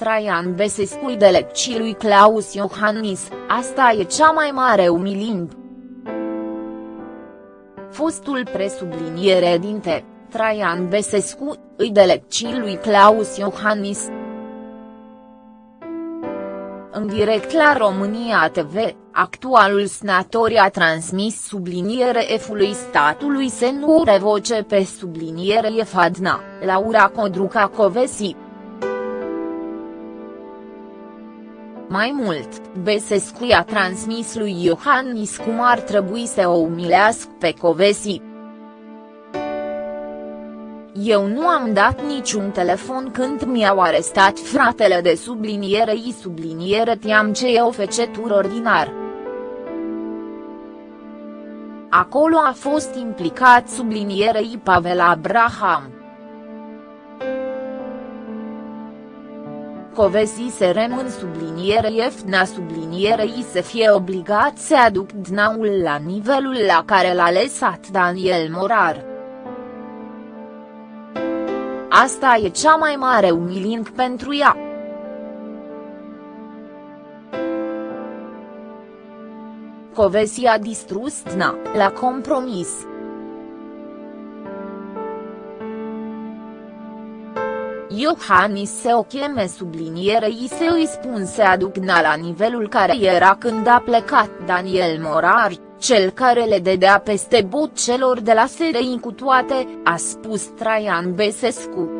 Traian Besescu de lecții lui Claus Iohannis, asta e cea mai mare umilimp. Fostul presubliniere dinte, Traian Besescu, îi de lecții lui Claus Iohannis. În direct la România TV, actualul senator a transmis subliniere F-ului statului să nu revoce pe subliniere Fadna, Laura Codruca Covesi. Mai mult, Besescu i-a transmis lui Iohannis cum ar trebui să o umilească pe Covesi. Eu nu am dat niciun telefon când mi-au arestat fratele de subliniere i subliniere tiam ce e o fecetură ordinar. Acolo a fost implicat sublinierei Pavel Abraham. Covesi se rămân subliniere Efna sublinierei să fie obligat să aduc dnaul la nivelul la care l-a lăsat Daniel Morar. Asta e cea mai mare umilink pentru ea. Covesi a distrus DNA, la compromis. Iohannis se o cheme sublinierei se îi spun să aduc DNA la nivelul care era când a plecat Daniel Morar, cel care le dedea peste bot celor de la SRI cu toate, a spus Traian Besescu.